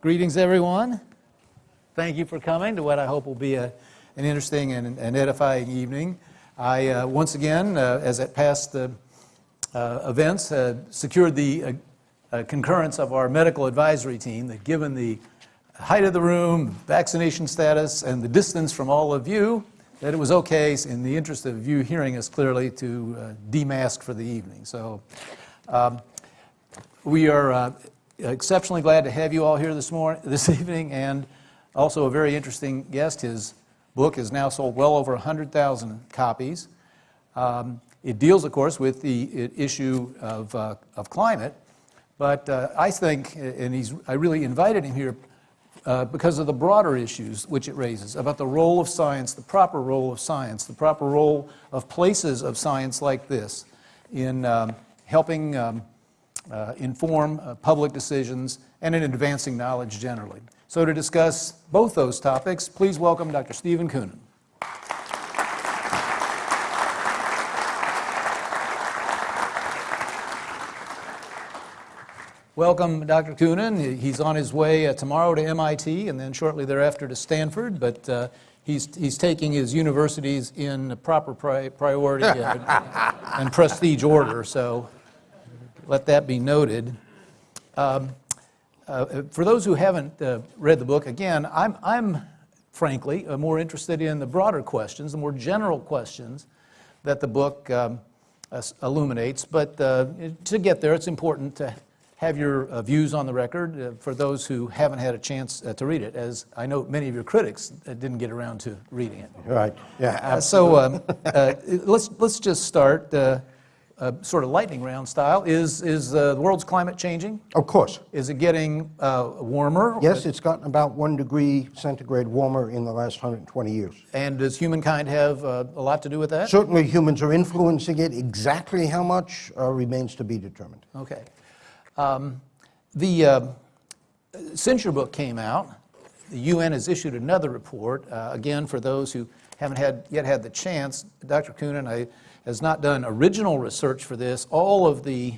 Greetings, everyone. Thank you for coming to what I hope will be a, an interesting and an edifying evening. I, uh, once again, uh, as at past uh, uh, events, uh, secured the uh, concurrence of our medical advisory team that given the height of the room, vaccination status, and the distance from all of you, that it was okay, in the interest of you hearing us clearly, to uh, demask for the evening. So um, we are uh, exceptionally glad to have you all here this morning, this evening, and also a very interesting guest. His book has now sold well over 100,000 copies. Um, it deals, of course, with the issue of, uh, of climate, but uh, I think, and he's, I really invited him here uh, because of the broader issues which it raises about the role of science, the proper role of science, the proper role of places of science like this in um, helping um, uh, inform uh, public decisions and in advancing knowledge generally. So to discuss both those topics, please welcome Dr. Steven Koonin. Welcome, Dr. Koonin. He's on his way uh, tomorrow to MIT and then shortly thereafter to Stanford, but uh, he's, he's taking his universities in proper pri- priority and prestige order, so let that be noted. Um, uh, For those who haven't uh, read the book, again, I'm, I'm frankly uh, more interested in the broader questions, the more general questions that the book um, illuminates. But to get there, it's important to have your uh, views on the record uh, for those who haven't had a chance uh, to read it, as I know many of your critics uh, didn't get around to reading it. Right, yeah, Uh, So um, uh, let's, let's just start uh, uh, sort of lightning round style. Is, is uh, the world's climate changing? of course. Is it getting uh, warmer? Yes, it's gotten about one degree centigrade warmer in the last 120 years. And does humankind have uh, a lot to do with that? Certainly, humans are influencing it. Exactly how much uh, remains to be determined. Okay. Um, The, uh, your book came out, the UN has issued another report. Uh, Again, for those who haven't had, yet had the chance, Dr. Koonin I- has not done original research for this. All of the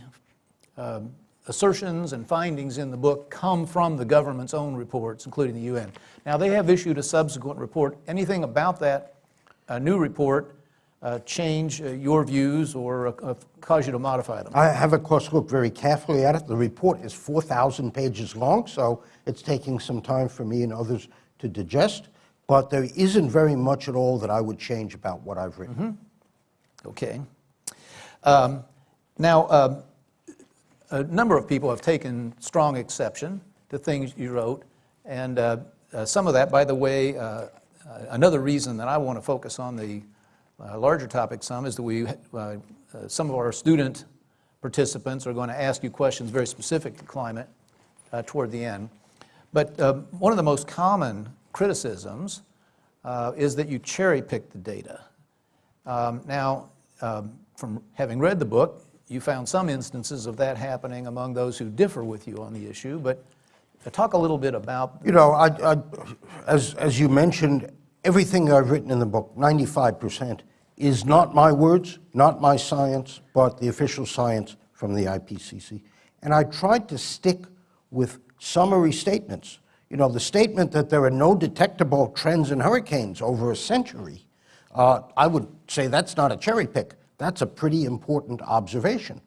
um, assertions and findings in the book come from the government's own reports, including the UN. Now, they have issued a subsequent report. Anything about that uh, new report uh, change uh, your views or uh, cause you to modify them? I have, of course, looked very carefully at it. The report is 4,000 pages long, so it's taking some time for me and others to digest. But there isn't very much at all that I would change about what I've written. Okay. Um, Now, um, a number of people have taken strong exception to things you wrote, and uh, uh, some of that, by the way, uh, uh, another reason that I want to focus on the uh, larger topic some is that we, uh, uh, some of our student participants are going to ask you questions very specific to climate uh, toward the end. But um, one of the most common criticisms uh, is that you cherry pick the data. Um, Now, um, from having read the book, you found some instances of that happening among those who differ with you on the issue, but talk a little bit about, You know, I, I, as, as you mentioned, everything I've written in the book, 95%, is not my words, not my science, but the official science from the IPCC. And I tried to stick with summary statements. You know, the statement that there are no detectable trends in hurricanes over a century, uh, I would say that's not a cherry pick. That's a pretty important observation.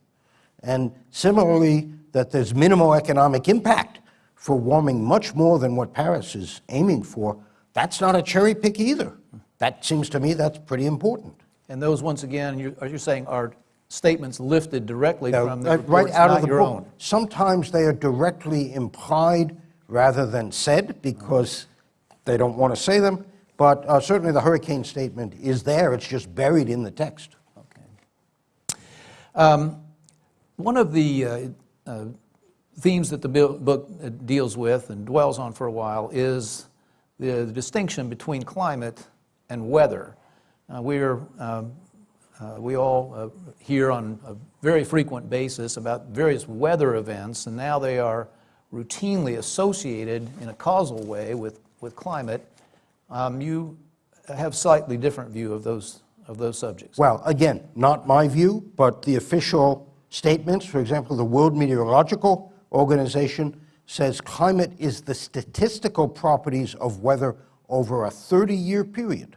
And similarly, that there's minimal economic impact for warming much more than what Paris is aiming for, that's not a cherry pick either. That seems to me that's pretty important. and those, once again, you- are you saying are statements lifted directly Now, from the uh, reports, right out of the your book. own? Sometimes they are directly implied rather than said because they don't want to say them, but uh, certainly the hurricane statement is there, it's just buried in the text. Okay. Um, One of the uh, uh, themes that the book uh, deals with and dwells on for a while is the the distinction between climate and weather. Uh, We're, um, uh, we all uh, hear on a very frequent basis about various weather events, and now they are routinely associated in a causal way with, with climate, um, you have slightly different view of those, of those subjects. Well, again, not my view, but the official statements, for example, the World Meteorological Organization says climate is the statistical properties of weather over a 30-year period.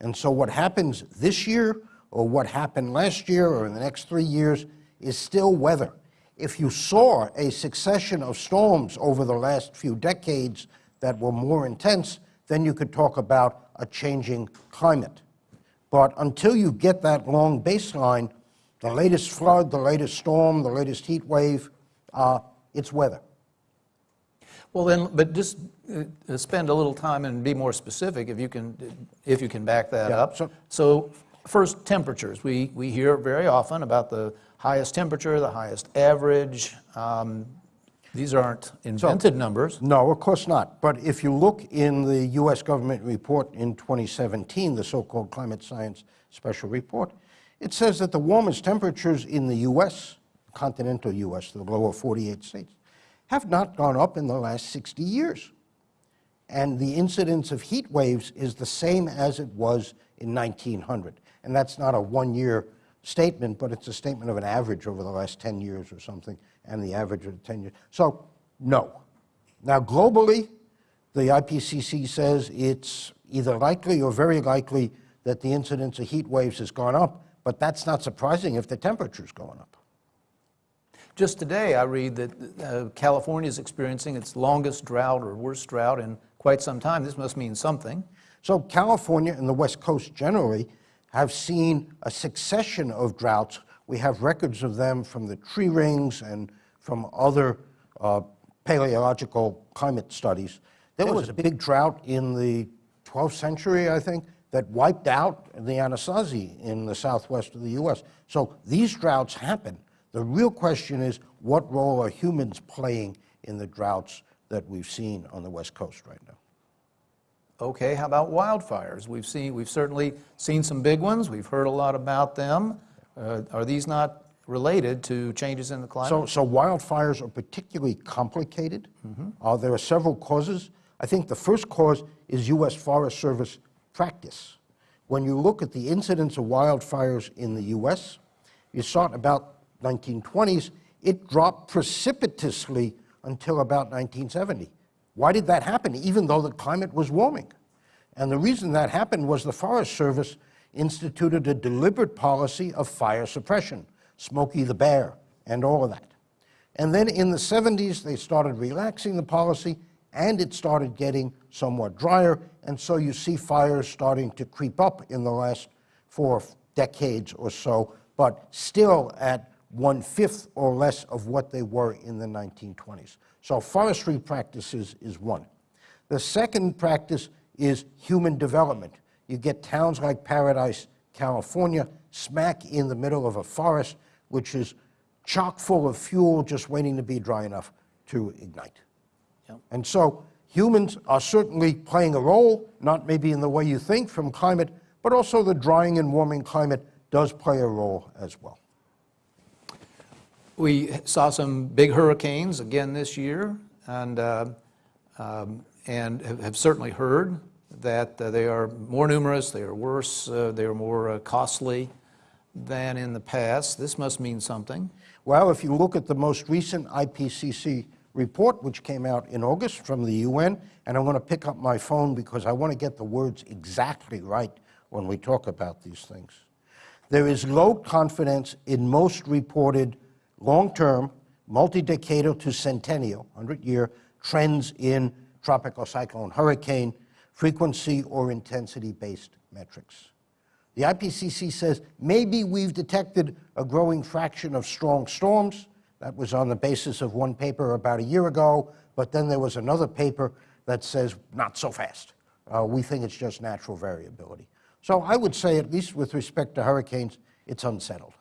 And so what happens this year, or what happened last year, or in the next three years, is still weather. If you saw a succession of storms over the last few decades that were more intense, then you could talk about a changing climate. But until you get that long baseline, the latest flood, the latest storm, the latest heat wave, uh, it's weather. Well, then, but just uh, spend a little time and be more specific if you can, if you can back that Yeah, up. so- So first, temperatures. We, we hear very often about the highest temperature, the highest average. Um, These aren't invented numbers. No, of course not. But if you look in the U.S. government report in 2017, the so-called Climate Science Special Report, it says that the warmest temperatures in the U.S., continental U.S., the lower 48 states, have not gone up in the last 60 years. And the incidence of heat waves is the same as it was in 1900. And that's not a one-year statement, but it's a statement of an average over the last 10 years or something, and the average of the 10 years. So, no. Now, globally, the IPCC says it's either likely or very likely that the incidence of heat waves has gone up, but that's not surprising if the temperature's going up. Just today, I read that uh, California is experiencing its longest drought or worst drought in quite some time. This must mean something. So California and the West Coast generally have seen a succession of droughts. We have records of them from the tree rings and from other uh, paleological climate studies. There was a big drought in the 12th century, I think, that wiped out the Anasazi in the southwest of the U.S. So these droughts happen. The real question is, what role are humans playing in the droughts that we've seen on the West Coast right now? Okay, how about wildfires? We've seen, we've certainly seen some big ones. We've heard a lot about them. Uh, Are these not related to changes in the climate? So, so wildfires are particularly complicated. Uh, there are several causes. I think the first cause is U.S. Forest Service practice. When you look at the incidence of wildfires in the U.S., you saw about 1920s. It dropped precipitously until about 1970. Why did that happen, even though the climate was warming? And the reason that happened was the Forest Service instituted a deliberate policy of fire suppression, Smokey the Bear, and all of that. And then in the 70s, they started relaxing the policy, and it started getting somewhat drier, and so you see fires starting to creep up in the last four decades or so, but still at one-fifth or less of what they were in the 1920s. So forestry practices is one. The second practice is human development. You get towns like Paradise, California, smack in the middle of a forest, which is chock full of fuel just waiting to be dry enough to ignite. Yep. And so humans are certainly playing a role, not maybe in the way you think from climate, but also the drying and warming climate does play a role as well. We saw some big hurricanes again this year, and, uh, um, and have certainly heard that uh, they are more numerous, they are worse, uh, they are more uh, costly than in the past. This must mean something. Well, if you look at the most recent IPCC report, which came out in August from the UN, and I'm going to pick up my phone because I want to get the words exactly right when we talk about these things. There is low confidence in most reported long-term, multi-decadal to centennial, 100-year trends in tropical cyclone hurricane frequency or intensity-based metrics. The IPCC says maybe we've detected a growing fraction of strong storms. That was on the basis of one paper about a year ago, but then there was another paper that says not so fast. Uh, we think it's just natural variability. So I would say, at least with respect to hurricanes, it's unsettled.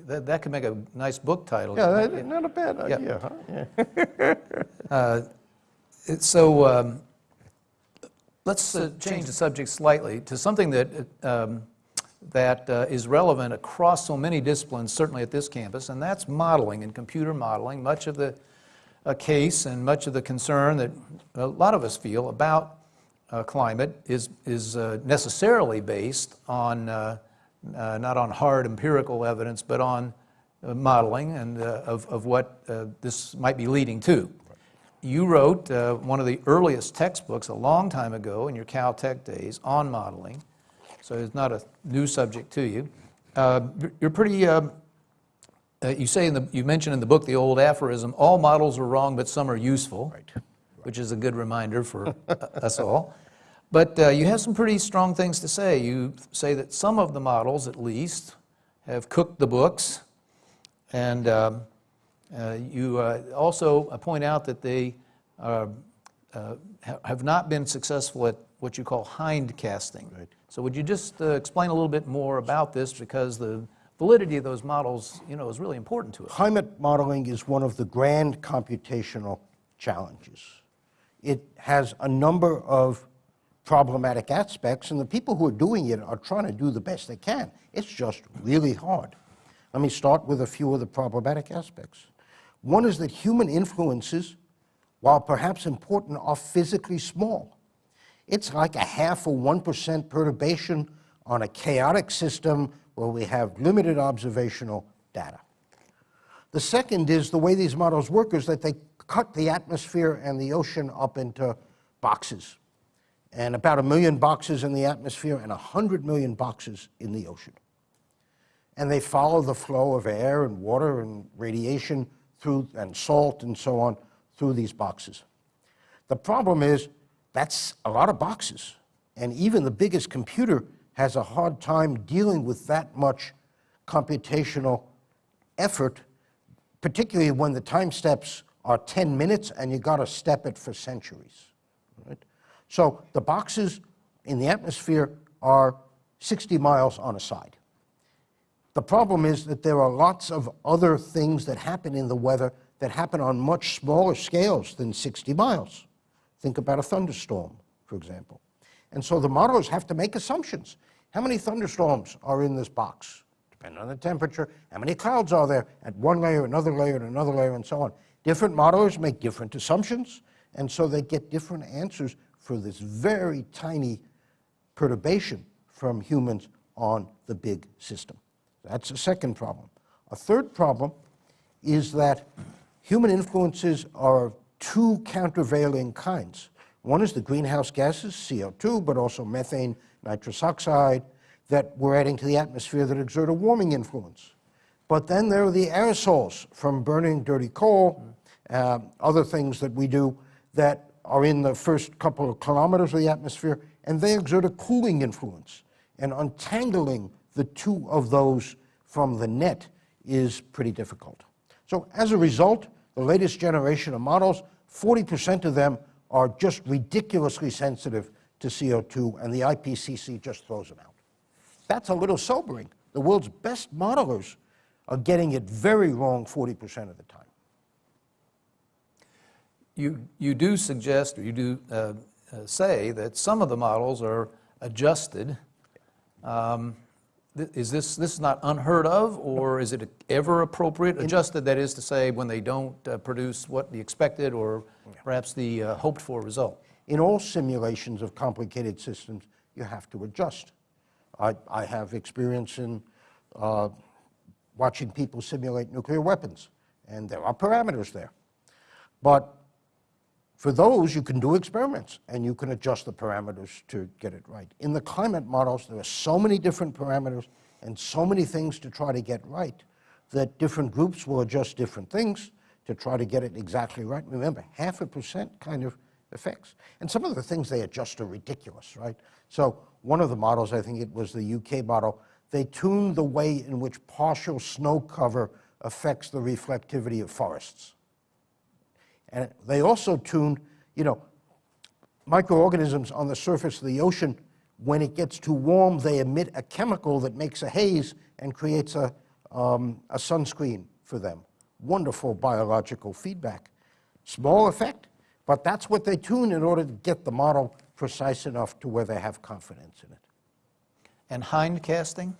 That, that could make a nice book title. Yeah, that- not a bad Yeah. idea, huh? Yeah. So um, let's uh, change the subject slightly to something that um, that uh, is relevant across so many disciplines, certainly at this campus, and that's modeling and computer modeling. Much of the uh, case and much of the concern that a lot of us feel about uh, climate is, is uh, necessarily based on, uh, not on hard empirical evidence, but on uh, modeling and uh, of, of what uh, this might be leading to. You wrote uh, one of the earliest textbooks a long time ago in your Caltech days on modeling, so it's not a new subject to you. Uh, you're- pretty, you say in the, you mention in the book the old aphorism, all models are wrong, but some are useful, Right. which is a good reminder for us all. But uh, you have some pretty strong things to say. You say that some of the models, at least, have cooked the books, and um, uh, you uh, also uh, point out that they uh, uh, ha- have not been successful at what you call hind casting. Right. So would you just uh, explain a little bit more about this because the validity of those models, you know, is really important to us. Climate modeling is one of the grand computational challenges. It has a number of problematic aspects, and the people who are doing it are trying to do the best they can. It's just really hard. Let me start with a few of the problematic aspects. One is that human influences, while perhaps important, are physically small. It's like a half or 1% perturbation on a chaotic system where we have limited observational data. The second is the way these models work is that they cut the atmosphere and the ocean up into boxes. And about a million boxes in the atmosphere and 100 million boxes in the ocean. And they follow the flow of air and water and radiation through, and salt and so on through these boxes. The problem is that's a lot of boxes. And even the biggest computer has a hard time dealing with that much computational effort, particularly when the time steps are 10 minutes and you got to step it for centuries. Right? So the boxes in the atmosphere are 60 miles on a side. The problem is that there are lots of other things that happen in the weather that happen on much smaller scales than 60 miles. Think about a thunderstorm, for example. And so the modelers have to make assumptions. How many thunderstorms are in this box? Depending on the temperature, how many clouds are there at one layer, another layer, and another layer, and so on. Different modelers make different assumptions, and so they get different answers for this very tiny perturbation from humans on the big system. That's a second problem. A third problem is that human influences are two countervailing kinds. One is the greenhouse gases, CO2, but also methane, nitrous oxide, that we're adding to the atmosphere that exert a warming influence. But then there are the aerosols from burning dirty coal, uh, other things that we do that are in the first couple of kilometers of the atmosphere, and they exert a cooling influence. And untangling the two of those from the net is pretty difficult. So as a result, the latest generation of models, 40% of them are just ridiculously sensitive to CO2, and the IPCC just throws them out. That's a little sobering. The world's best modelers are getting it very wrong 40% of the time. You, you do suggest, or you do uh, uh, say that some of the models are adjusted. Um, th- Is this, this is not unheard of, or is it ever appropriate? Adjusted, that is to say, when they don't uh, produce what the expected or perhaps the uh, hoped-for result? In all simulations of complicated systems, you have to adjust. I, I have experience in uh, watching people simulate nuclear weapons, and there are parameters there. But for those, you can do experiments, and you can adjust the parameters to get it right. In the climate models, there are so many different parameters and so many things to try to get right that different groups will adjust different things to try to get it exactly right. Remember, half a percent kind of effects. And some of the things they adjust are ridiculous, right? So one of the models, I think it was the UK model, they tuned the way in which partial snow cover affects the reflectivity of forests. And they also tuned, you know, microorganisms on the surface of the ocean, when it gets too warm, they emit a chemical that makes a haze and creates a, um, a sunscreen for them. Wonderful biological feedback. Small effect, but that's what they tune in order to get the model precise enough to where they have confidence in it. and hindcasting?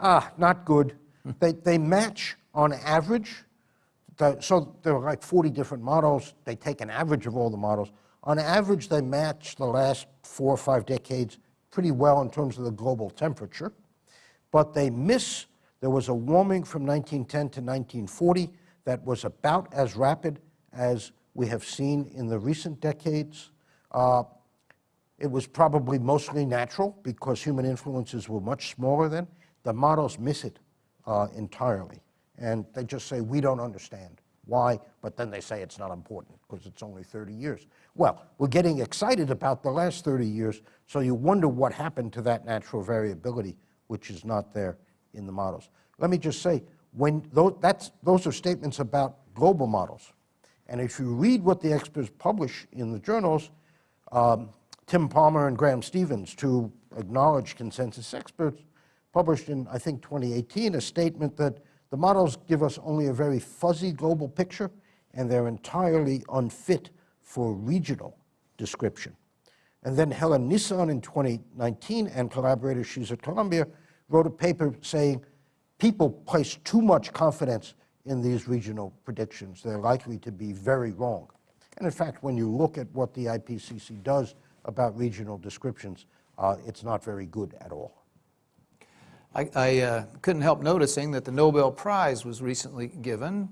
Ah, not good. they, they match on average. So there are like 40 different models. They take an average of all the models. On average, they match the last four or five decades pretty well in terms of the global temperature. But they miss, there was a warming from 1910 to 1940 that was about as rapid as we have seen in the recent decades. Uh, it was probably mostly natural because human influences were much smaller then. The models miss it uh, entirely. And they just say, we don't understand why, but then they say it's not important because it's only 30 years. Well, we're getting excited about the last 30 years, so you wonder what happened to that natural variability, which is not there in the models. Let me just say, when those, that's, those are statements about global models. And if you read what the experts publish in the journals, um, Tim Palmer and Graham Stevens, two acknowledged consensus experts, published in, I think, 2018, a statement that the models give us only a very fuzzy global picture, and they're entirely unfit for regional description. And then Helen Nissan in 2019 and collaborators, she's at Columbia, wrote a paper saying people place too much confidence in these regional predictions. They're likely to be very wrong. And in fact, when you look at what the IPCC does about regional descriptions, uh, it's not very good at all. I, I uh, couldn't help noticing that the Nobel Prize was recently given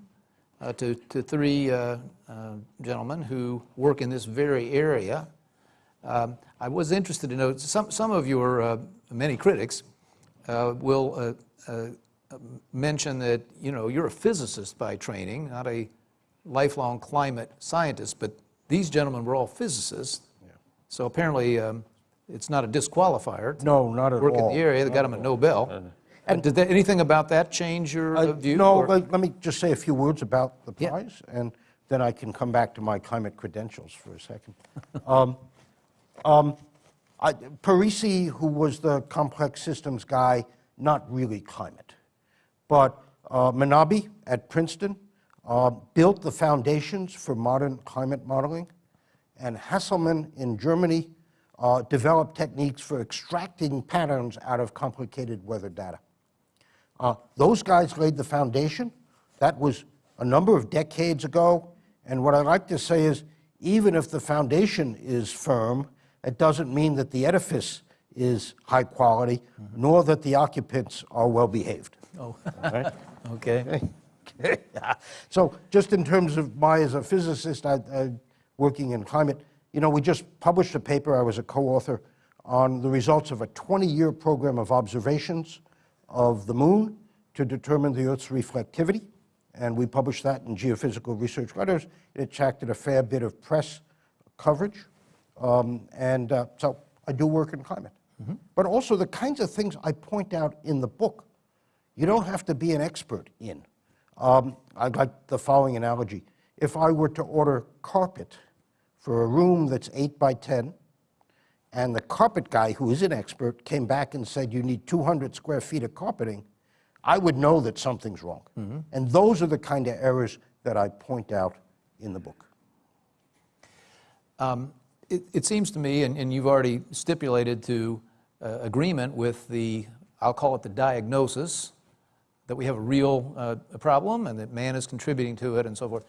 uh, to, to three uh, uh, gentlemen who work in this very area. Um, I was interested to know, some, some of your uh, many critics uh, will mention that, you know, you're a physicist by training, not a lifelong climate scientist, but these gentlemen were all physicists. So apparently, um, it's not a disqualifier. No, not at Work in all. the area, they got them a Nobel. And did that, anything about that change your uh, Uh, view? No, or- let, let me just say a few words about the Yeah. prize, and then I can come back to my climate credentials for a second. um, um, I, Parisi, who was the complex systems guy, not really climate, but uh, Manabe at Princeton uh, built the foundations for modern climate modeling, and Hasselmann in Germany uh, developed techniques for extracting patterns out of complicated weather data. Uh, those guys laid the foundation. That was a number of decades ago. And what I like to say is, even if the foundation is firm, it doesn't mean that the edifice is high quality, nor that the occupants are well behaved. Oh, All right? okay. so just in terms of my, as a physicist, I, I, working in climate, you know, we just published a paper, I was a co-author, on the results of a 20-year program of observations of the moon to determine the Earth's reflectivity. And we published that in Geophysical Research Letters. It attracted a fair bit of press coverage. Um, and uh, so I do work in climate. But also the kinds of things I point out in the book, you don't have to be an expert in. Um, I like the following analogy. If I were to order carpet for a room that's 8 by 10, and the carpet guy, who is an expert, came back and said, you need 200 square feet of carpeting, I would know that something's wrong. And those are the kind of errors that I point out in the book. It, it seems to me, and, and you've already stipulated to uh, agreement with the, I'll call it the diagnosis, that we have a real uh, problem and that man is contributing to it and so forth.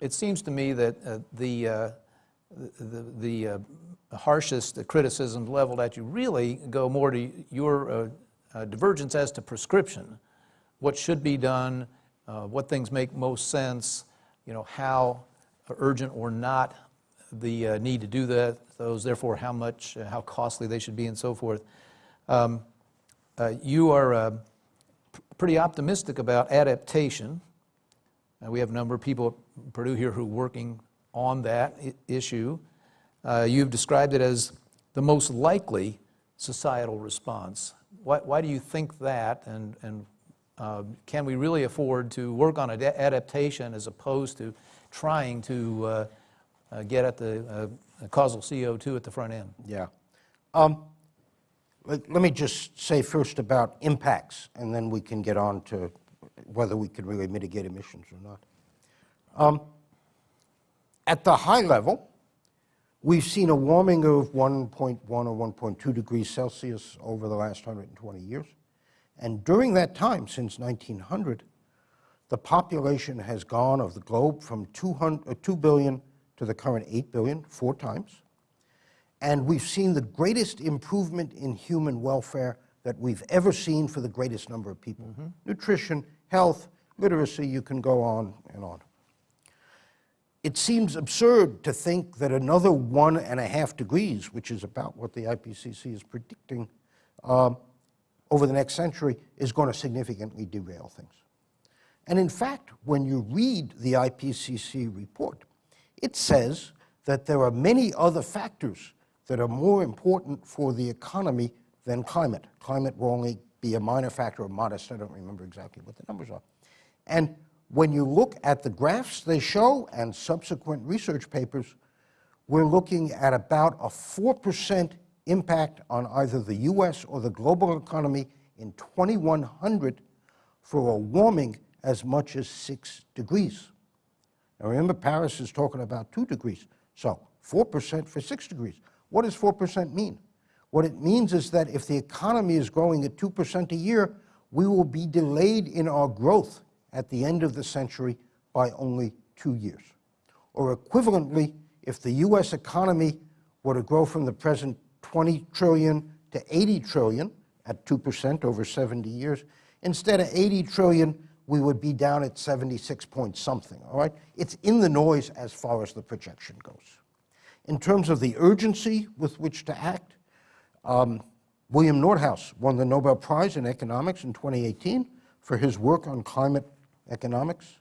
It seems to me that uh, the, uh, the, the uh, harshest criticisms leveled at you really go more to your uh, uh, divergence as to prescription, what should be done, uh, what things make most sense, you know, how urgent or not the uh, need to do that, those, therefore how much, uh, how costly they should be and so forth. Um, You are pretty optimistic about adaptation. We have a number of people at Purdue here who are working on that issue. Uh, You've described it as the most likely societal response. Why, why do you think that, and, and uh, can we really afford to work on ad- adaptation as opposed to trying to uh, uh, get at the uh, causal CO2 at the front end? Yeah. Um, let, let me just say first about impacts, and then we can get on to whether we can really mitigate emissions or not. Um, at the high level, We've seen a warming of 1.1 or 1.2 degrees Celsius over the last 120 years. And during that time, since 1900, the population has gone of the globe from 200, uh, 2 billion to the current 8 billion, four times. And we've seen the greatest improvement in human welfare that we've ever seen for the greatest number of people. Nutrition, health, literacy, you can go on and on. It seems absurd to think that another one and a half degrees, which is about what the IPCC is predicting um, over the next century, is going to significantly derail things. And in fact, when you read the IPCC report, it says that there are many other factors that are more important for the economy than climate. Climate will only be a minor factor or modest, I don't remember exactly what the numbers are. And when you look at the graphs they show and subsequent research papers, we're looking at about a 4% impact on either the US or the global economy in 2100 for a warming as much as 6 degrees. Now remember, Paris is talking about 2 degrees, so 4% for 6 degrees. What does 4% mean? What it means is that if the economy is growing at 2% a year, we will be delayed in our growth at the end of the century by only two years. Or equivalently, if the US economy were to grow from the present 20 trillion to 80 trillion at 2% over 70 years, instead of 80 trillion, we would be down at 76 point something, all right? It's in the noise as far as the projection goes. In terms of the urgency with which to act, um, William Nordhaus won the Nobel Prize in Economics in 2018 for his work on climate economics.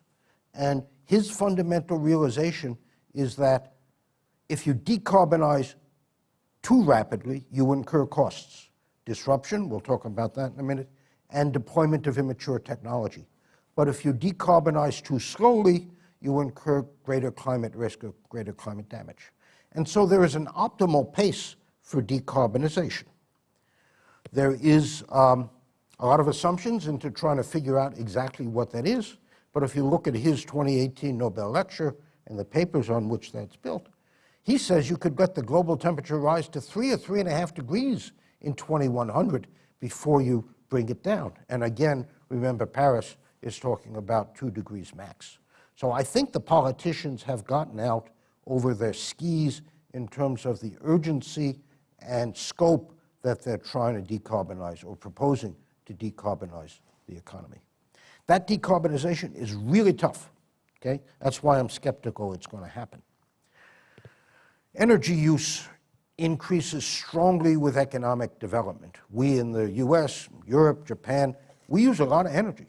And his fundamental realization is that if you decarbonize too rapidly, you incur costs. Disruption, we'll talk about that in a minute, and deployment of immature technology. But if you decarbonize too slowly, you incur greater climate risk or greater climate damage. And so there is an optimal pace for decarbonization. There is um, a lot of assumptions into trying to figure out exactly what that is, but if you look at his 2018 Nobel lecture and the papers on which that's built, he says you could let the global temperature rise to three or three and a half degrees in 2100 before you bring it down. And again, remember Paris is talking about two degrees max. So I think the politicians have gotten out over their skis in terms of the urgency and scope that they're trying to decarbonize or proposing to decarbonize the economy. That decarbonization is really tough, okay? That's why I'm skeptical it's going to happen. Energy use increases strongly with economic development. We in the US, Europe, Japan, we use a lot of energy.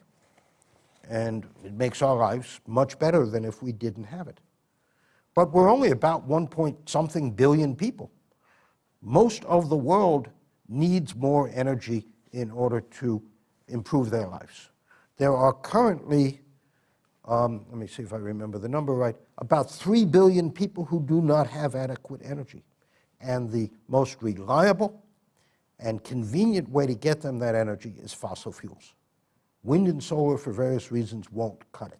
And it makes our lives much better than if we didn't have it. But we're only about one point something billion people. Most of the world needs more energy in order to improve their lives. There are currently, um, let me see if I remember the number right, about 3 billion people who do not have adequate energy. And the most reliable and convenient way to get them that energy is fossil fuels. Wind and solar, for various reasons, won't cut it.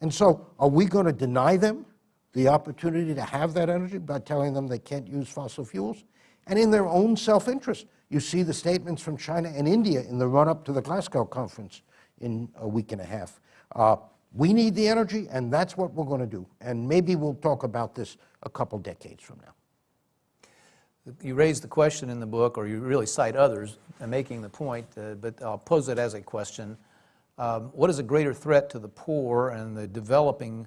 And so, are we going to deny them the opportunity to have that energy by telling them they can't use fossil fuels? And in their own self-interest, you see the statements from China and India in the run-up to the Glasgow conference in a week and a half. Uh, we need the energy, and that's what we're going to do. And maybe we'll talk about this a couple decades from now. You raise the question in the book, or you really cite others uh, making the point, uh, but I'll pose it as a question. Um, what is a greater threat to the poor and the developing,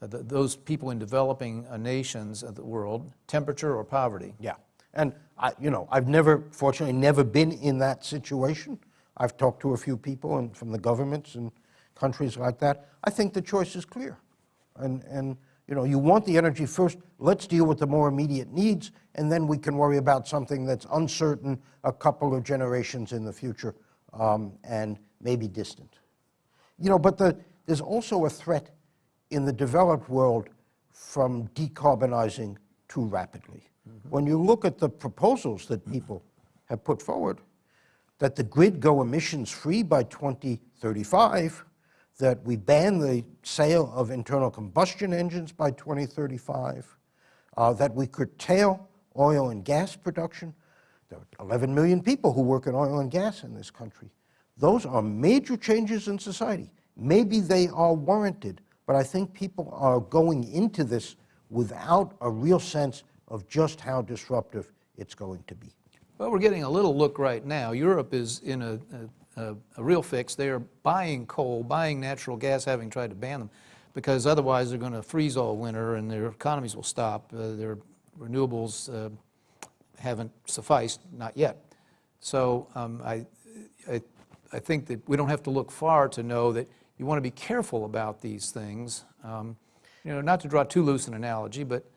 uh, the, those people in developing uh, nations of the world, temperature or poverty? Yeah. And, I, you know, I've never, fortunately, never been in that situation. I've talked to a few people and from the governments and countries like that. I think the choice is clear. And, and you know, you want the energy first, let's deal with the more immediate needs, and then we can worry about something that's uncertain a couple of generations in the future um, and maybe distant. You know, but the, there's also a threat in the developed world from decarbonizing too rapidly. Mm -hmm. When you look at the proposals that people have put forward, that the grid go emissions free by 2035, that we ban the sale of internal combustion engines by 2035, uh, that we curtail oil and gas production. There are 11 million people who work in oil and gas in this country. Those are major changes in society. Maybe they are warranted, but I think people are going into this without a real sense of just how disruptive it's going to be. Well, we're getting a little look right now. Europe is in a, a, a, real fix. They are buying coal, buying natural gas, having tried to ban them, because otherwise they're going to freeze all winter and their economies will stop. Uh, their renewables uh, haven't sufficed, not yet. So um, I, I, I think that we don't have to look far to know that you want to be careful about these things. Um, you know, not to draw too loose an analogy, but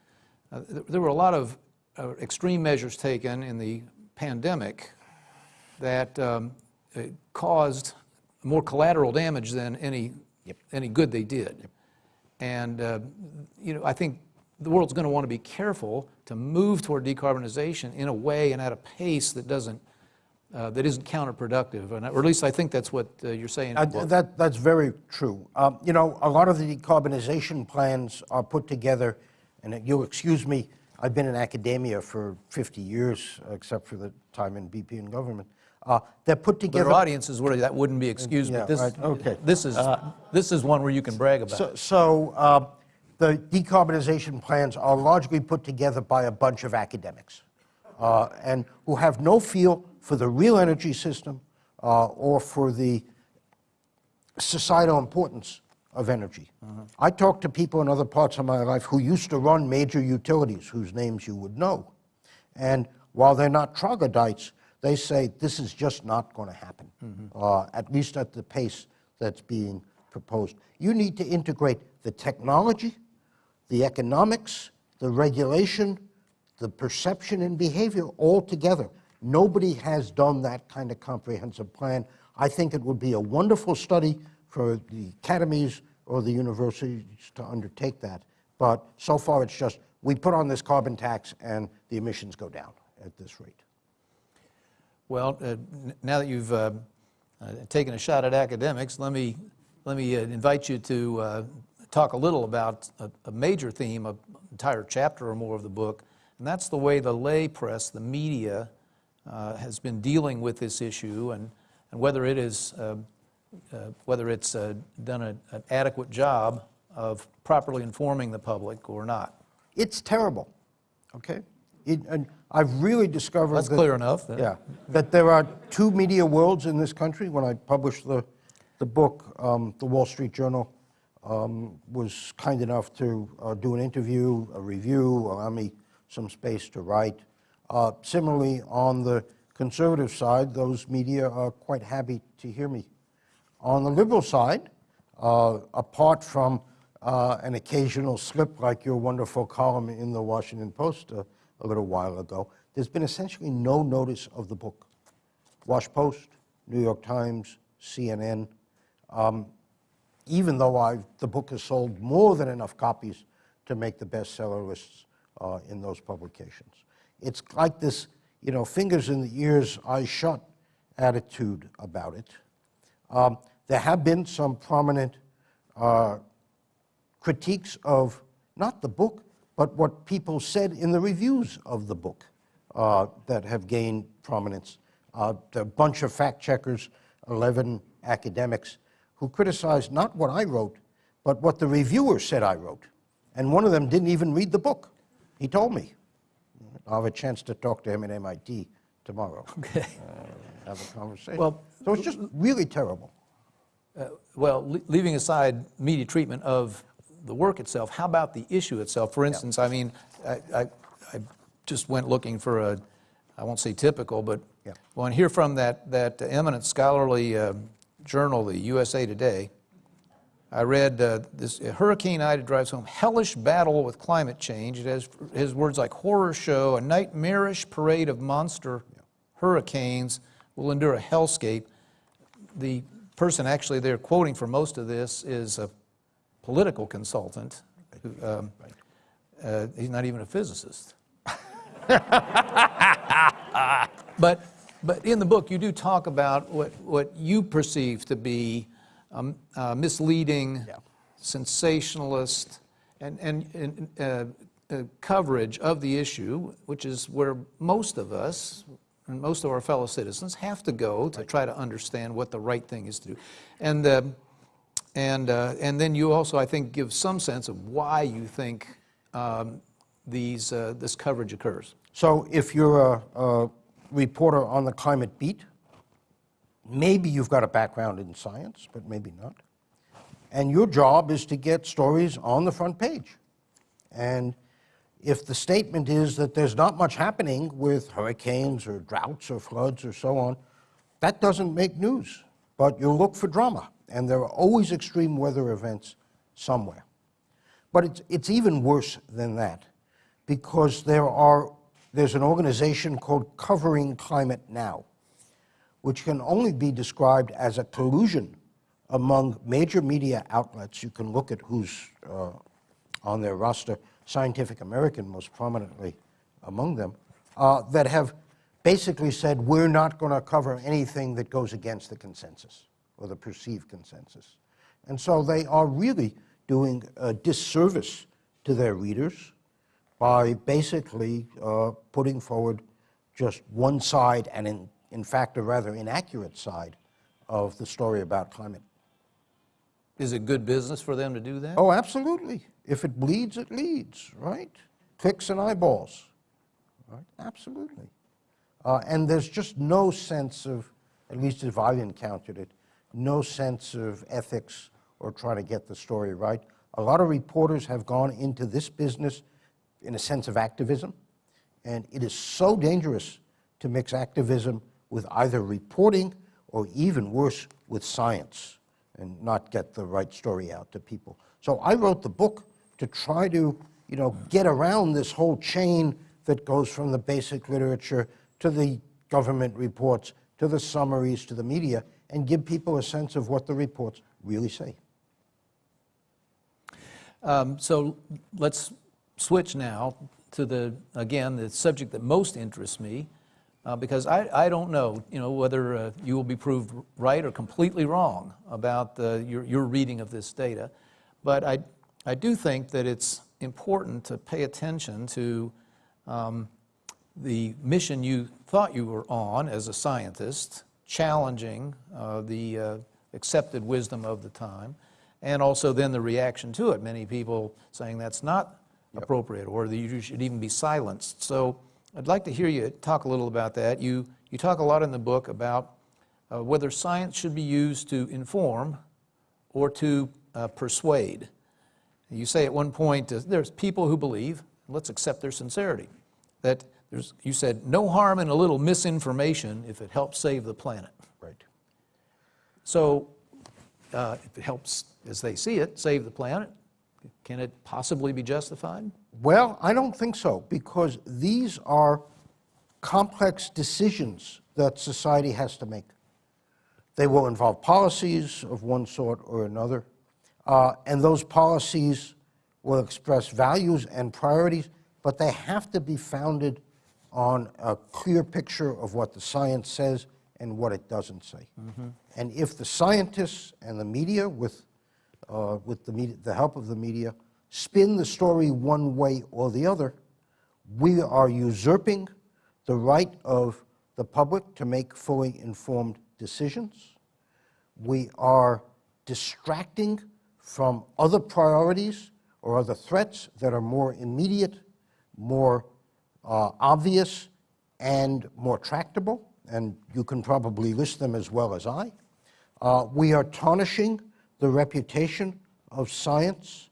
uh, th- there were a lot of uh, extreme measures taken in the pandemic that um, caused more collateral damage than any, any good they did. And, uh, you know, I think the world's going to want to be careful to move toward decarbonization in a way and at a pace that doesn't, uh, that isn't counterproductive. And, or at least I think that's what uh, you're saying. Uh, that, that's very true. Um, you know, a lot of the decarbonization plans are put together, and you'll excuse me, I've been in academia for 50 years, except for the time in BP and government. Uh, they're put But together. our audiences, where that wouldn't be excused, Yeah, but this, right, okay. this is, this is one where you can brag about. So, so uh, the decarbonization plans are largely put together by a bunch of academics uh, and who have no feel for the real energy system uh, or for the societal importance of energy. I talk to people in other parts of my life who used to run major utilities, whose names you would know. And while they're not troglodytes, they say this is just not going to happen, uh, at least at the pace that's being proposed. You need to integrate the technology, the economics, the regulation, the perception and behavior all together. Nobody has done that kind of comprehensive plan. I think it would be a wonderful study for the academies or the universities to undertake that. But so far, it's just we put on this carbon tax and the emissions go down at this rate. Well, uh, now that you've uh, uh, taken a shot at academics, let me, let me uh, invite you to uh, talk a little about a, a major theme, an entire chapter or more of the book, and that's the way the lay press, the media, uh, has been dealing with this issue and, and whether it is, whether it's uh, done a- an adequate job of properly informing the public or not. It's terrible, okay? It, and I've really discovered That's that- clear enough, then. Yeah, that there are two media worlds in this country. When I published the, the book, um, the Wall Street Journal um, was kind enough to uh, do an interview, a review, allow me some space to write. Uh, similarly, on the conservative side, those media are quite happy to hear me. On the liberal side, uh, apart from uh, an occasional slip like your wonderful column in the Washington Post uh, a little while ago, there's been essentially no notice of the book. Wash Post, New York Times, CNN, um, even though I've, the book has sold more than enough copies to make the bestseller lists uh, in those publications. It's like this, you know, fingers in the ears, eyes shut attitude about it. Um, there have been some prominent uh, critiques of not the book, but what people said in the reviews of the book uh, that have gained prominence. Uh, a bunch of fact checkers, 11 academics, who criticized not what I wrote, but what the reviewer said I wrote. And one of them didn't even read the book. He told me. I'll have a chance to talk to him at MIT tomorrow. Okay. Uh, have a conversation. Well, so it's just really terrible. Well, le- leaving aside media treatment of the work itself, how about the issue itself? For instance, I mean, I, I, I just went looking for a, I won't say typical, but Yeah. when I hear from that, that eminent scholarly uh, journal, the USA Today, I read uh, this Hurricane Ida drives home hellish battle with climate change. It has his words like horror show, a nightmarish parade of monster hurricanes will endure a hellscape. The person actually they're quoting for most of this is a political consultant. Who, um, uh, he's not even a physicist. but, but in the book, you do talk about what, what you perceive to be um, uh, misleading, Yeah. sensationalist, and, and, and uh, uh, coverage of the issue, which is where most of us and most of our fellow citizens have to go to try to understand what the right thing is to do. And, uh, and, uh, and then you also, I think, give some sense of why you think um, these, uh, this coverage occurs. So if you're a, a reporter on the climate beat, maybe you've got a background in science, but maybe not. And your job is to get stories on the front page. And if the statement is that there's not much happening with hurricanes or droughts or floods or so on, that doesn't make news. But you look for drama, and there are always extreme weather events somewhere. But it's, it's even worse than that, because there are, there's an organization called Covering Climate Now, which can only be described as a collusion among major media outlets. You can look at who's uh, on their roster, Scientific American most prominently among them, uh, that have basically said, we're not going to cover anything that goes against the consensus or the perceived consensus. And so they are really doing a disservice to their readers by basically uh, putting forward just one side and, in, in fact, a rather inaccurate side of the story about climate. Is it good business for them to do that? Oh, absolutely. If it bleeds, it leads, right? Clicks and eyeballs, right? Absolutely. Uh, and there's just no sense of, at least if I've encountered it, no sense of ethics or trying to get the story right. A lot of reporters have gone into this business in a sense of activism, and it is so dangerous to mix activism with either reporting or even worse, with science and not get the right story out to people. So I wrote the book to try to, you know, get around this whole chain that goes from the basic literature to the government reports, to the summaries, to the media, and give people a sense of what the reports really say. Um, so let's switch now to the, again, the subject that most interests me, uh, because I, I don't know, you know, whether uh, you will be proved right or completely wrong about uh, your, your reading of this data. But I, I do think that it's important to pay attention to um, the mission you thought you were on as a scientist, challenging uh, the uh, accepted wisdom of the time, and also then the reaction to it. Many people saying that's not yep. appropriate or that you should even be silenced. So I'd like to hear you talk a little about that. You, you talk a lot in the book about uh, whether science should be used to inform or to uh, persuade. You say at one point, uh, there's people who believe, let's accept their sincerity, that there's, you said, no harm in a little misinformation if it helps save the planet. Right. So uh, if it helps, as they see it, save the planet, can it possibly be justified? Well, I don't think so, because these are complex decisions that society has to make. They will involve policies of one sort or another. Uh, and those policies will express values and priorities, but they have to be founded on a clear picture of what the science says and what it doesn't say. Mm -hmm. And if the scientists and the media, with, uh, with the, media, the help of the media, spin the story one way or the other, we are usurping the right of the public to make fully informed decisions. We are distracting from other priorities or other threats that are more immediate, more uh, obvious, and more tractable, and you can probably list them as well as I. Uh, we are tarnishing the reputation of science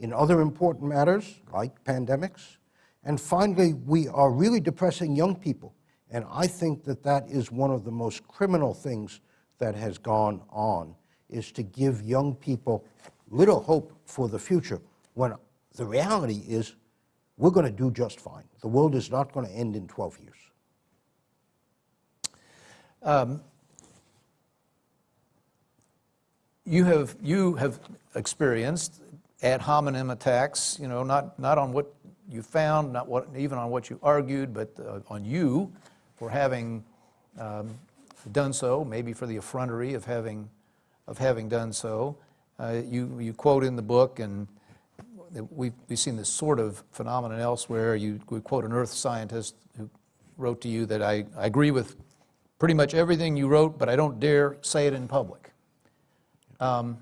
in other important matters, like pandemics. And finally, we are really depressing young people. And I think that that is one of the most criminal things that has gone on is to give young people little hope for the future when the reality is we're going to do just fine. The world is not going to end in 12 years. Um, you have you have experienced ad hominem attacks. You know, not not on what you found, not what even on what you argued, but uh, on you for having um, done so. Maybe for the effrontery of having of having done so. Uh, you, you quote in the book, and we've, we've seen this sort of phenomenon elsewhere. You we quote an earth scientist who wrote to you that I, I agree with pretty much everything you wrote, but I don't dare say it in public. Um,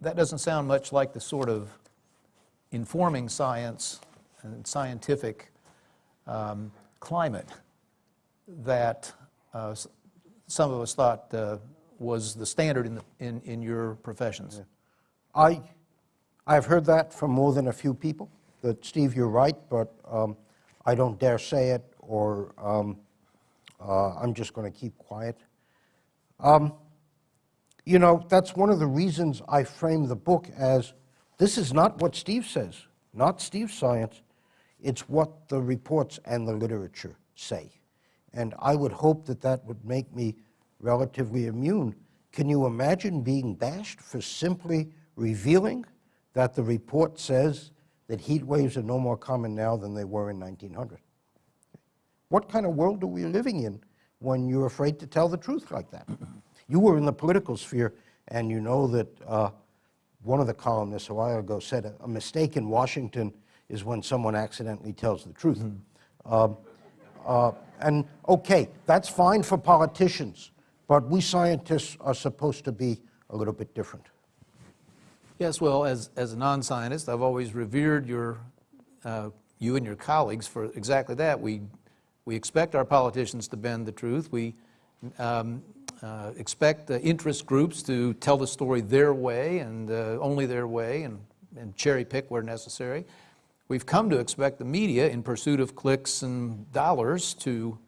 that doesn't sound much like the sort of informing science and scientific um, climate that uh, some of us thought uh, was the standard in, the, in, in your professions. I, I've heard that from more than a few people, that, Steve, you're right, but um, I don't dare say it, or um, uh, I'm just going to keep quiet. Um, You know, that's one of the reasons I frame the book as, this is not what Steve says, not Steve's science, it's what the reports and the literature say. And I would hope that that would make me relatively immune. Can you imagine being bashed for simply revealing that the report says that heat waves are no more common now than they were in 1900? What kind of world are we living in when you're afraid to tell the truth like that? You were in the political sphere, and you know that uh, one of the columnists a while ago said a, a mistake in Washington is when someone accidentally tells the truth. Um, uh, and okay, that's fine for politicians, but we scientists are supposed to be a little bit different. Yes, well, as, as a non-scientist, I've always revered your, uh, you and your colleagues for exactly that. We, we expect our politicians to bend the truth. We um, uh, expect the interest groups to tell the story their way and uh, only their way and, and cherry pick where necessary. We've come to expect the media, in pursuit of clicks and dollars, to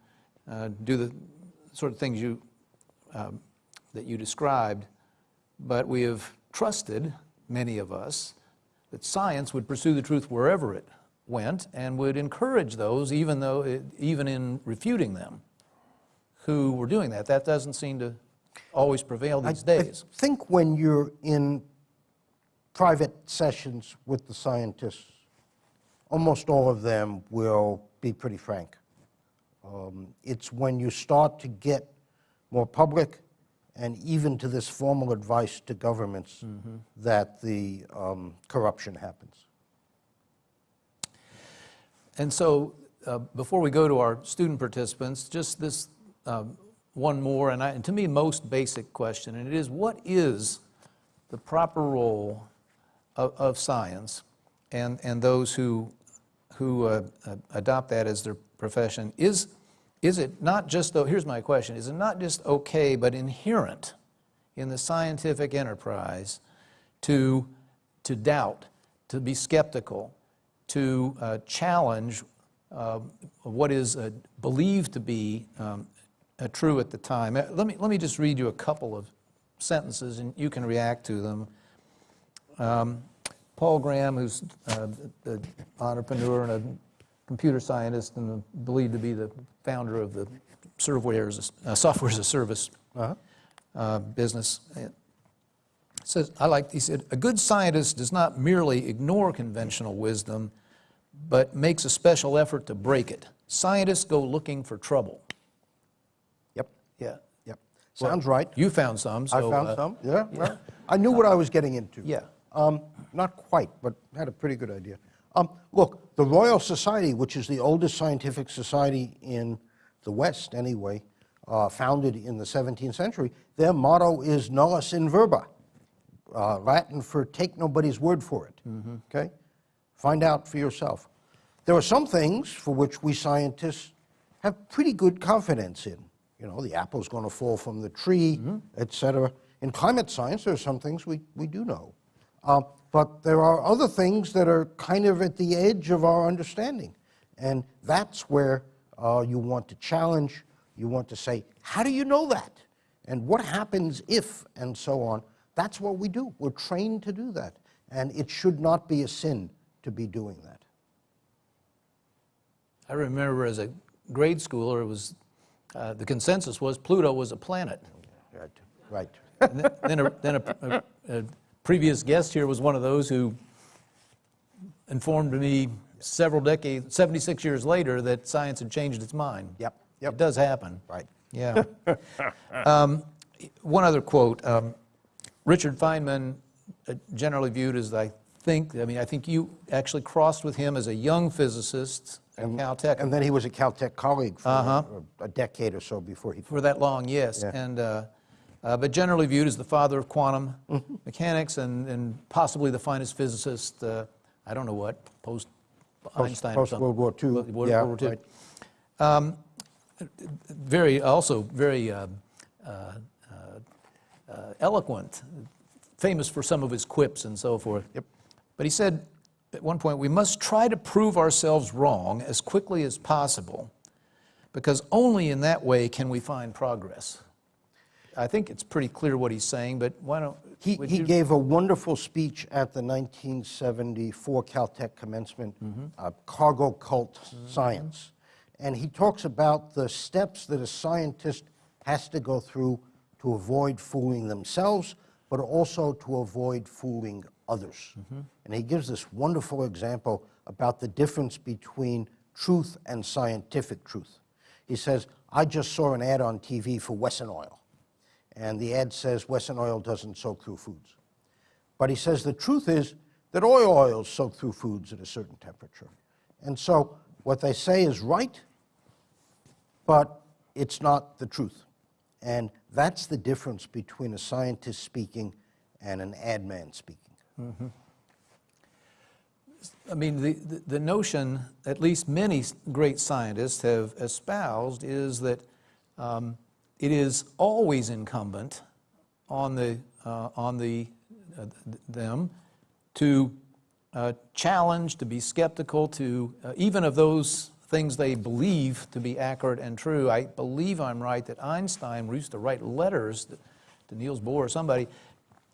uh, do the sort of things you, um, that you described. But we have trusted, many of us, that science would pursue the truth wherever it went and would encourage those, even, though it, even in refuting them, who were doing that. That doesn't seem to always prevail these I- days. I think when you're in private sessions with the scientists, almost all of them will be pretty frank. Um, It's when you start to get more public and even to this formal advice to governments that the um, corruption happens. And so, uh, before we go to our student participants, just this um, one more, and, I, and to me, most basic question, and it is what is the proper role of, of science and, and those who, who uh, uh, adopt that as their profession? Is, is it not just, though, here's my question, is it not just okay, but inherent in the scientific enterprise to, to doubt, to be skeptical, to uh, challenge uh, what is uh, believed to be um, uh, true at the time. Uh, Let me, let me just read you a couple of sentences and you can react to them. Um, Paul Graham, who's uh, an entrepreneur and a computer scientist and believed to be the founder of the software as a, uh, software as a service uh, business, uh, says, I like, he said, a good scientist does not merely ignore conventional wisdom, but makes a special effort to break it. Scientists go looking for trouble. Yep, Yeah. yep. Sounds right. You found some, so. I found uh, some, yeah. well, I knew what I was getting into. Yeah. Um, Not quite, but had a pretty good idea. Um, Look, the Royal Society, which is the oldest scientific society in the West anyway, uh, founded in the 17th century, their motto is nullius in verba, uh, Latin for take nobody's word for it, okay? Find out for yourself. There are some things for which we scientists have pretty good confidence in. You know, the apple's going to fall from the tree, et cetera. In climate science, there are some things we, we do know. Uh, but there are other things that are kind of at the edge of our understanding. And that's where uh, you want to challenge, you want to say, how do you know that? And what happens if, and so on. That's what we do. We're trained to do that. And it should not be a sin to be doing that. I remember as a grade schooler, it was, uh, the consensus was Pluto was a planet. Right. Right. Then- Then, a, then a, a previous guest here was one of those who informed me several decades, 76 years later, that science had changed its mind. Yep, yep. It does happen. Right. Yeah. um, one other quote. Um, Richard Feynman, uh, generally viewed as, I think, I mean, I think you actually crossed with him as a young physicist at Caltech. And then he was a Caltech colleague for Uh-huh. a- a decade or so before he. For that long, yes. Yeah. And, uh, uh, but generally viewed as the father of quantum mechanics and, and possibly the finest physicist, uh, I don't know what, post Einstein or post something. World War II, World- World yeah, War II. right. Very, also very uh, uh, uh, eloquent, famous for some of his quips and so forth. Yep. But he said at one point, we must try to prove ourselves wrong as quickly as possible, because only in that way can we find progress. I think it's pretty clear what he's saying, but why don't, He, he you- gave a wonderful speech at the 1974 Caltech commencement, uh, Cargo Cult Science. And he talks about the steps that a scientist has to go through to avoid fooling themselves, but also to avoid fooling others. And he gives this wonderful example about the difference between truth and scientific truth. He says, I just saw an ad on TV for Wesson Oil and the ad says Wesson oil doesn't soak through foods. But he says the truth is that oil oils soak through foods at a certain temperature. And so what they say is right, but it's not the truth. And that's the difference between a scientist speaking and an ad man speaking. I mean, the, the- the notion, at least many great scientists have espoused, is that um, it is always incumbent on the, uh, on the, uh, them to uh, challenge, to be skeptical, to, uh, even of those things they believe to be accurate and true. I believe I'm right that Einstein used to write letters to Niels Bohr or somebody,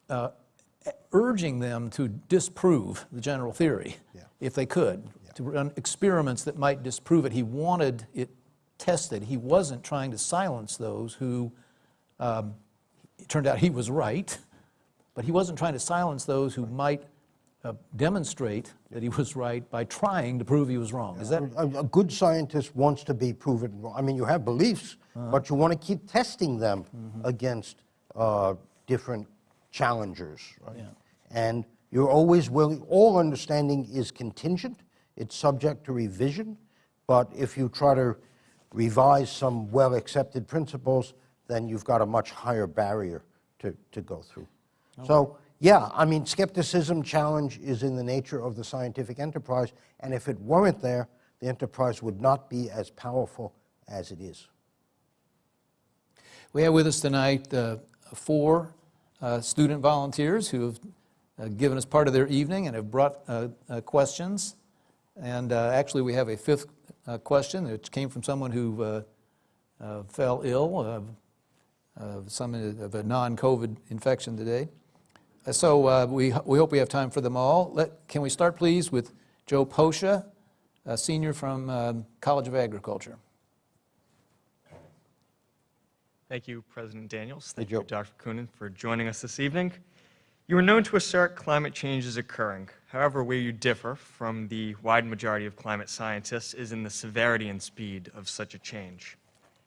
uh, urging them to disprove the general theory, Yeah. if they could, to run experiments that might disprove it. He wanted it tested. He wasn't trying to silence those who, um, it turned out he was right, but he wasn't trying to silence those who might uh, demonstrate that he was right by trying to prove he was wrong. Is that, A, a good scientist wants to be proven wrong. I mean, you have beliefs, but you want to keep testing them against uh, different challengers. Right? Yeah. And you're always willing, all understanding is contingent, it's subject to revision, but if you try to revise some well accepted principles, then you've got a much higher barrier to, to go through. So, yeah, I mean, skepticism challenge is in the nature of the scientific enterprise, and if it weren't there, the enterprise would not be as powerful as it is. We have with us tonight uh, four uh, student volunteers who have uh, given us part of their evening and have brought uh, uh, questions. And uh, actually, we have a fifth uh, question which came from someone who uh, uh, fell ill of of some of a non-COVID infection today. Uh, So uh, we we hope we have time for them all. Let- Can we start, please, with Joe Posha, a senior from um, College of Agriculture? Thank you, President Daniels. Hey, Thank you, Dr. Koonin, for joining us this evening. You are known to assert climate change is occurring. However, where you differ from the wide majority of climate scientists is in the severity and speed of such a change.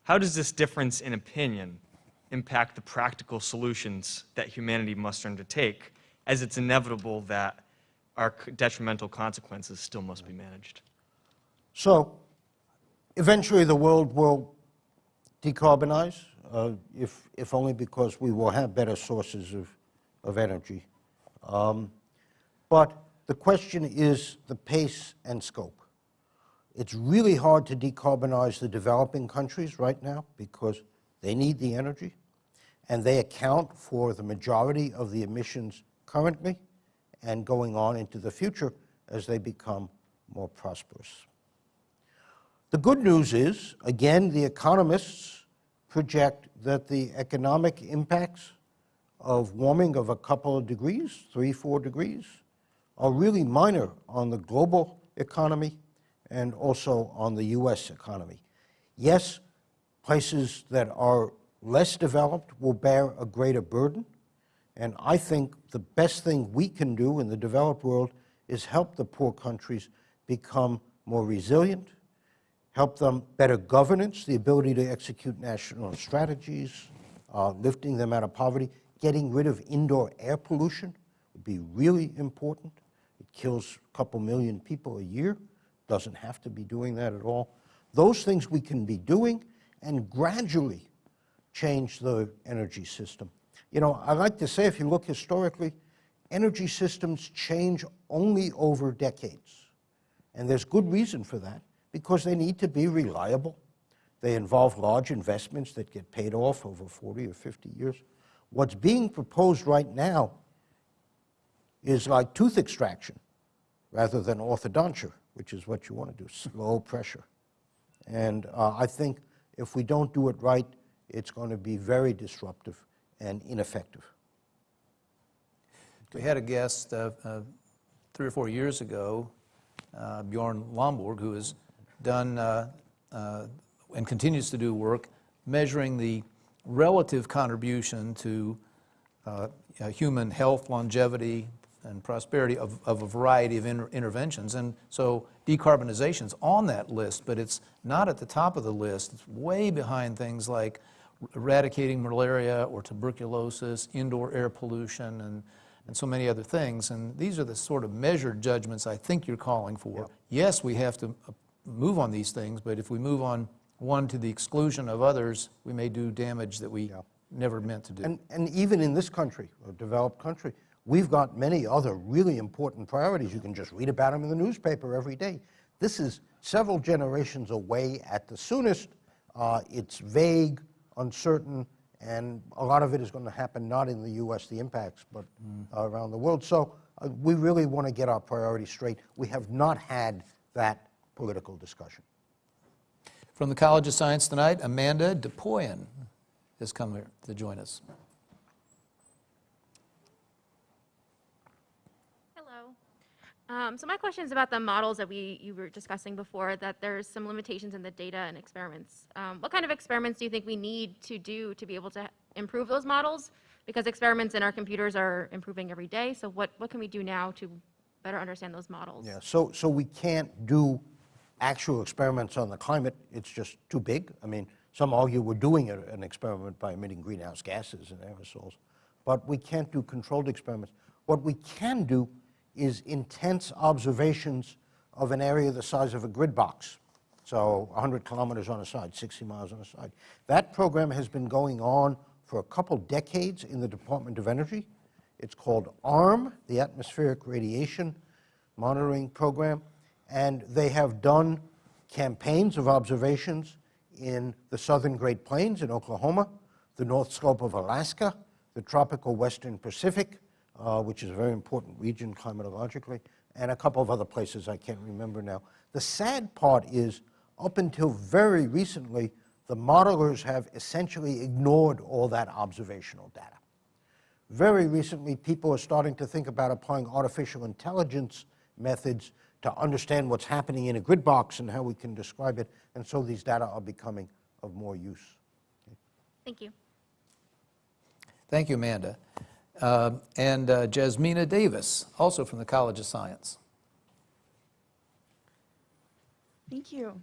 How does this difference in opinion impact the practical solutions that humanity must undertake, as it's inevitable that our detrimental consequences still must be managed? So, eventually the world will decarbonize, uh, if, if only because we will have better sources of, of energy. Um, but the question is the pace and scope. It's really hard to decarbonize the developing countries right now because they need the energy and they account for the majority of the emissions currently and going on into the future as they become more prosperous. The good news is, again, the economists project that the economic impacts of warming of a couple of degrees, three, four degrees, are really minor on the global economy and also on the US economy. Yes, places that are less developed will bear a greater burden, and I think the best thing we can do in the developed world is help the poor countries become more resilient, help them better governance, the ability to execute national strategies, uh, lifting them out of poverty, getting rid of indoor air pollution would be really important It kills a couple million people a year. Doesn't have to be doing that at all. Those things we can be doing and gradually change the energy system. You know, I like to say, if you look historically, energy systems change only over decades. And there's good reason for that, because they need to be reliable. They involve large investments that get paid off over 40 or 50 years. What's being proposed right now is like tooth extraction rather than orthodonture, which is what you want to do, slow pressure. And uh, I think if we don't do it right, it's going to be very disruptive and ineffective. We had a guest uh, uh, three or four years ago, uh, Bjorn Lomborg, who has done uh, uh, and continues to do work measuring the relative contribution to uh, uh, human health, longevity, and prosperity of, of a variety of inter- interventions. And so decarbonization is on that list, but it's not at the top of the list. It's way behind things like eradicating malaria or tuberculosis, indoor air pollution, and, and so many other things. And these are the sort of measured judgments I think you're calling for. Yes, we have to uh, move on these things, but if we move on one to the exclusion of others, we may do damage that we never meant to do. And, and even in this country, a developed country, we've got many other really important priorities. You can just read about them in the newspaper every day. This is several generations away at the soonest. Uh, it's vague, uncertain, and a lot of it is going to happen not in the U.S., the impacts, but uh, around the world. So uh, we really want to get our priorities straight. We have not had that political discussion. From the College of Science tonight, Amanda DePoyen has come here to join us. Hello. Um, so my question is about the models that we you were discussing before. That there's some limitations in the data and experiments. Um, what kind of experiments do you think we need to do to be able to improve those models? Because experiments in our computers are improving every day. So what what can we do now to better understand those models? Yeah, so, so we can't do actual experiments on the climate. It's just too big. I mean, some argue we're doing a- an experiment by emitting greenhouse gases and aerosols, but we can't do controlled experiments. What we can do is intense observations of an area the size of a grid box. So 100 kilometers on a side, 60 miles on a side. That program has been going on for a couple decades in the Department of Energy. It's called ARM, the Atmospheric Radiation Monitoring Program, and they have done campaigns of observations in the southern Great Plains in Oklahoma, the North Slope of Alaska, the tropical Western Pacific, uh, which is a very important region climatologically, and a couple of other places I can't remember now. The sad part is, up until very recently, the modelers have essentially ignored all that observational data. Very recently, people are starting to think about applying artificial intelligence methods to understand what's happening in a grid box and how we can describe it, and so these data are becoming of more use. Thank you. Thank you, Amanda. Uh, And uh, Jasmina Davis, also from the College of Science. Thank you.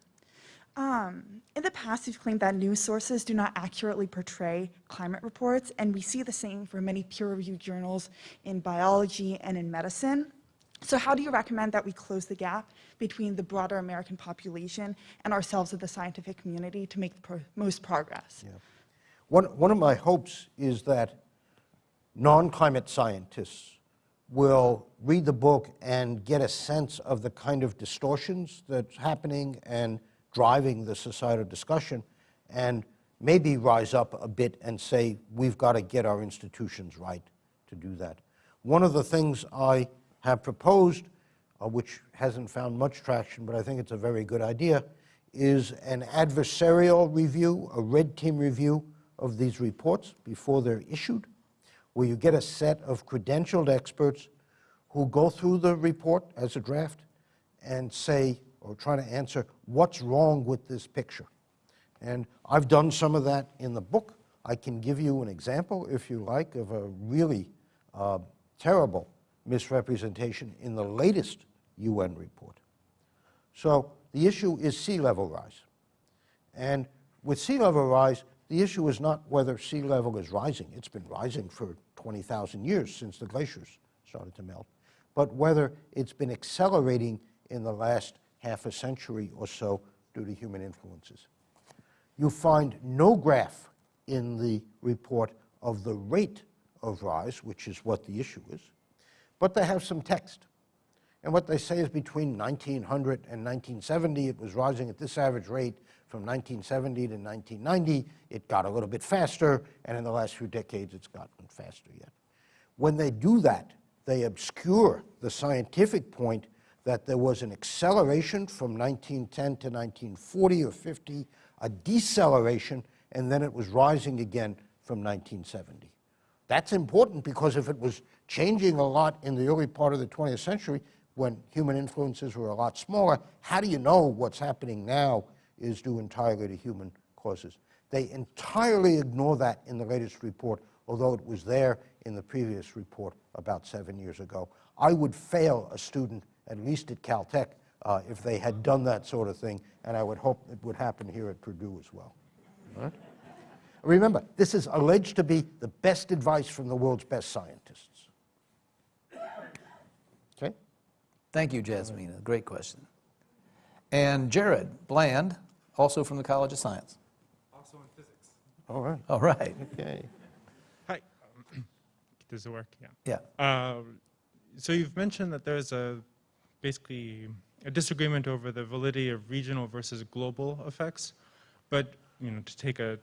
Um, in the past, you've claimed that news sources do not accurately portray climate reports, and we see the same for many peer-reviewed journals in biology and in medicine. So how do you recommend that we close the gap between the broader American population and ourselves as the scientific community to make the pro- most progress? Yeah. One, one of my hopes is that non-climate scientists will read the book and get a sense of the kind of distortions that's happening and driving the societal discussion and maybe rise up a bit and say, we've got to get our institutions right to do that. One of the things I have proposed, uh, which hasn't found much traction, but I think it's a very good idea, is an adversarial review, a red team review of these reports before they're issued, where you get a set of credentialed experts who go through the report as a draft and say, or try to answer, what's wrong with this picture? And I've done some of that in the book. I can give you an example, if you like, of a really uh, terrible misrepresentation in the latest UN report. So the issue is sea level rise. And with sea level rise, the issue is not whether sea level is rising. It's been rising for 20,000 years since the glaciers started to melt. but whether it's been accelerating in the last half a century or so due to human influences. You find no graph in the report of the rate of rise, which is what the issue is, but they have some text. And what they say is between 1900 and 1970, it was rising at this average rate. From 1970 to 1990, it got a little bit faster, and in the last few decades, it's gotten faster yet. When they do that, they obscure the scientific point that there was an acceleration from 1910 to 1940 or 50, a deceleration, and then it was rising again from 1970. That's important because if it was changing a lot in the early part of the 20th century, when human influences were a lot smaller, how do you know what's happening now is due entirely to human causes? They entirely ignore that in the latest report, although it was there in the previous report about seven years ago. I would fail a student, at least at Caltech, uh, if they had done that sort of thing, and I would hope it would happen here at Purdue as well. Right? Remember, this is alleged to be the best advice from the world's best scientists. Okay? Thank you, Jasmina. Great question. And Jared Bland, also from the College of Science. Also in physics. All right. All right. Okay. Hi. Does it work? Yeah. Yeah. Um, so you've mentioned that there's a basically a disagreement over the validity of regional versus global effects, but you know to take a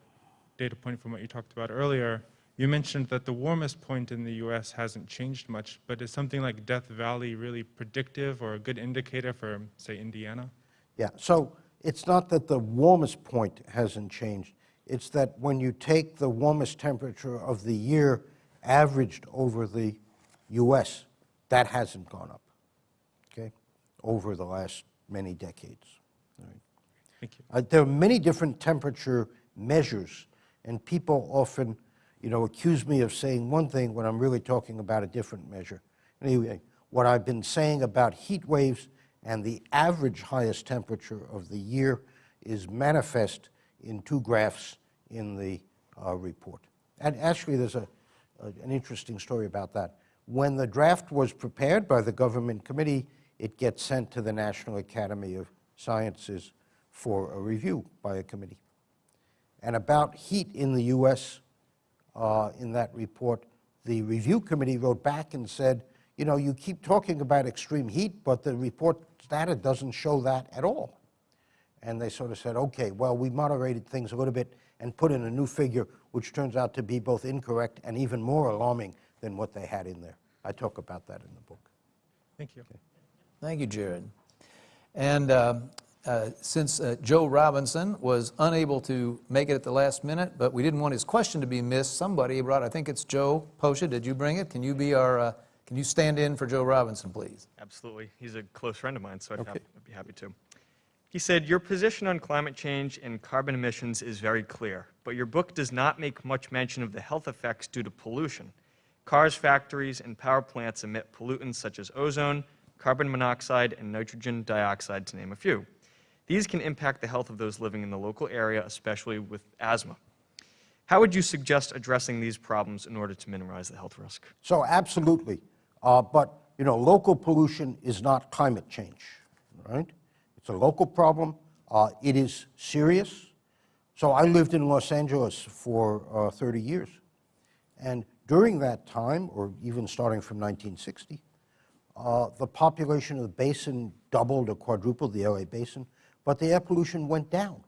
data point from what you talked about earlier, you mentioned that the warmest point in the U.S. hasn't changed much, but is something like Death Valley really predictive or a good indicator for, say, Indiana? Yeah, so it's not that the warmest point hasn't changed. It's that when you take the warmest temperature of the year averaged over the US, that hasn't gone up, okay, over the last many decades. All right. Thank you. Uh, there are many different temperature measures, and people often, you know, accuse me of saying one thing when I'm really talking about a different measure. Anyway, what I've been saying about heat waves and the average highest temperature of the year is manifest in two graphs in the uh, report. And actually, there's a, a, an interesting story about that. When the draft was prepared by the government committee, it gets sent to the National Academy of Sciences for a review by a committee. And about heat in the US, uh, in that report, the review committee wrote back and said, you know, you keep talking about extreme heat, but the report data doesn't show that at all. And they sort of said, okay, well, we moderated things a little bit and put in a new figure, which turns out to be both incorrect and even more alarming than what they had in there. I talk about that in the book. Thank you. Thank you, Jared. And uh, uh, since uh, Joe Robinson was unable to make it at the last minute, but we didn't want his question to be missed, somebody brought, I think it's Joe Posha, did you bring it? Can you be our, uh, can you stand in for Joe Robinson, please? Absolutely. He's a close friend of mine, so I'd, Okay. hap- I'd be happy to. He said, Your position on climate change and carbon emissions is very clear, but your book does not make much mention of the health effects due to pollution. Cars, factories, and power plants emit pollutants such as ozone, carbon monoxide, and nitrogen dioxide, to name a few. These can impact the health of those living in the local area, especially with asthma. How would you suggest addressing these problems in order to minimize the health risk? So absolutely. Uh, but, you know, local pollution is not climate change, right? It's a local problem. Uh, it is serious. So I lived in Los Angeles for uh, 30 years. And during that time, or even starting from 1960, uh, the population of the basin doubled or quadrupled, the LA basin, but the air pollution went down.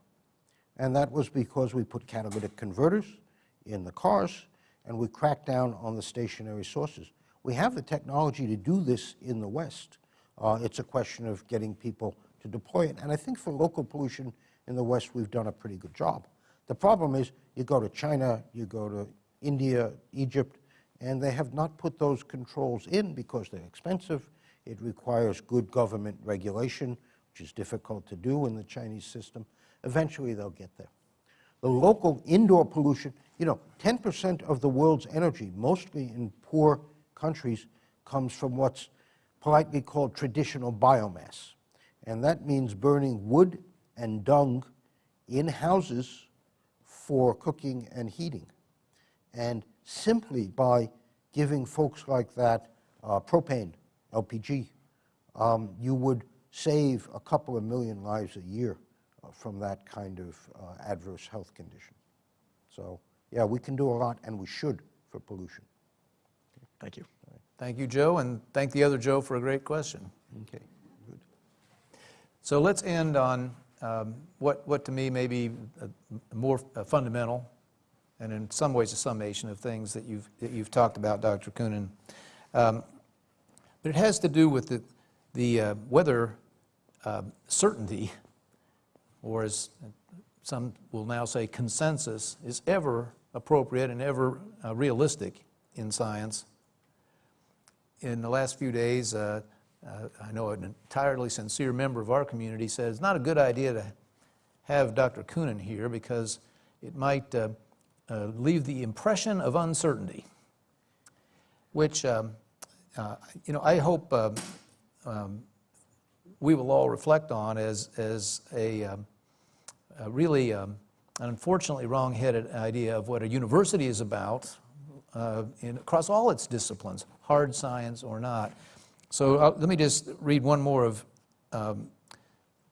And that was because we put catalytic converters in the cars and we cracked down on the stationary sources. We have the technology to do this in the West. Uh, it's a question of getting people to deploy it. And I think for local pollution in the West, we've done a pretty good job. The problem is you go to China, you go to India, Egypt, and they have not put those controls in because they're expensive. It requires good government regulation, which is difficult to do in the Chinese system. Eventually, they'll get there. The local indoor pollution, you know, 10% of the world's energy, mostly in poor countries, comes from what's politely called traditional biomass. And that means burning wood and dung in houses for cooking and heating. And simply by giving folks like that uh, propane LPG, um, you would save a couple of million lives a year uh, from that kind of uh, adverse health condition. So, yeah, we can do a lot, and we should for pollution. Thank you. Thank you, Joe, and thank the other Joe for a great question. Okay, good. So let's end on um, what, what to me may be a- more uh, fundamental, and in some ways a summation of things that you've, that you've talked about, Dr. Koonin. Um, But it has to do with the, the, uh, whether um, certainty, or as some will now say consensus, is ever appropriate and ever uh, realistic in science. In the last few days, uh, uh, I know an entirely sincere member of our community said it's not a good idea to have Dr. Koonin here because it might uh, uh, leave the impression of uncertainty, which, um, uh, you know, I hope um, um, we will all reflect on as, as a, um, a really, um, an unfortunately wrong-headed idea of what a university is about uh, in, across all its disciplines, hard science or not. So uh, let me just read one more of, um,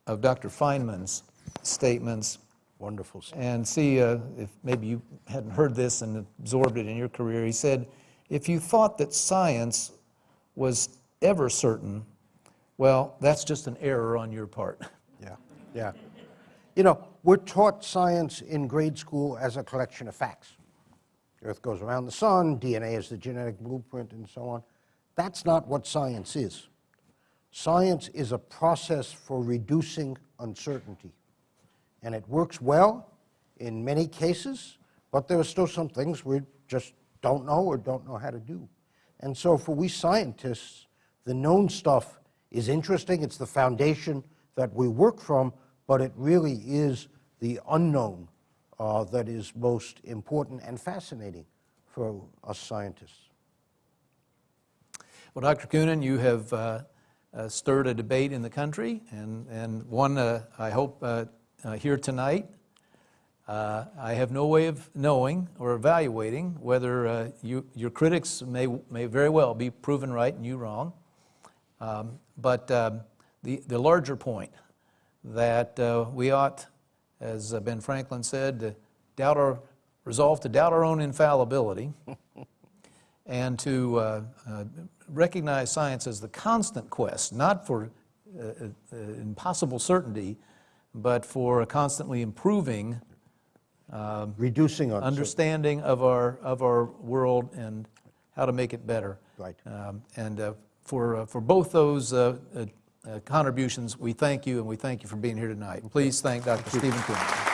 of Dr. Feynman's statements Wonderful. and see uh, if maybe you hadn't heard this and absorbed it in your career. He said, if you thought that science was ever certain, well, that's just an error on your part. Yeah, yeah. You know, we're taught science in grade school as a collection of facts. Earth goes around the sun, DNA is the genetic blueprint, and so on. That's not what science is. Science is a process for reducing uncertainty. And it works well in many cases, but there are still some things we just don't know or don't know how to do. And so for we scientists, the known stuff is interesting. It's the foundation that we work from, but it really is the unknown uh, that is most important and fascinating for us scientists. Well, Dr. Koonin, you have uh, uh, stirred a debate in the country, and, and one uh, I hope uh, uh, here tonight. I have no way of knowing or evaluating whether you, your critics may, may very well be proven right and you wrong. Um, but um, the, the larger point that uh, we ought, as uh, Ben Franklin said, to doubt our, resolve to doubt our own infallibility and to uh, uh, recognize science as the constant quest, not for uh, uh, impossible certainty, but for a constantly improving Reducing uncertainty. understanding of our, of our world and how to make it better. Right. Um, And uh, for, uh, for both those uh, uh, contributions, we thank you, and we thank you for being here tonight. Please thank Dr. Steven Coon.